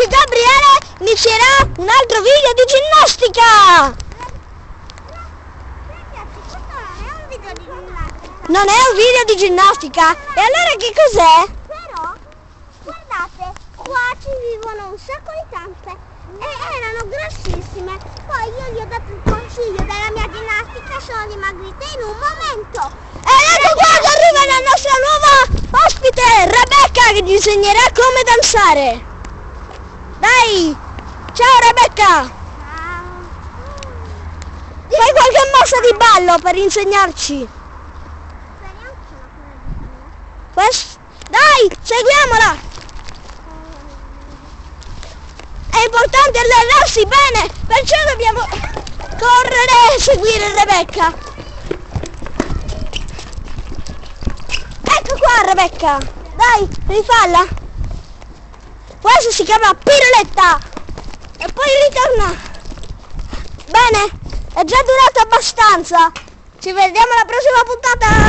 oggi Gabriele inizierà un altro video di ginnastica! Ragazzi, questo non è un video di ginnastica. Non è un video di ginnastica? E allora che cos'è? Però, guardate, qua ci vivono un sacco di zampe e erano grossissime. Poi io gli ho dato il consiglio della mia ginnastica, sono dimagrite in un momento. E ecco qua che arriva la nostra nuova ospite, Rebecca, che ti insegnerà come danzare. Dai! Ciao Rebecca! Ciao. Fai qualche mossa di ballo per insegnarci. Dai, seguiamola! È importante allenarsi bene, perciò dobbiamo correre e seguire Rebecca. Ecco qua Rebecca, dai, rifalla. Questa si chiama piroletta e poi ritorna. Bene, è già durato abbastanza. Ci vediamo alla prossima puntata.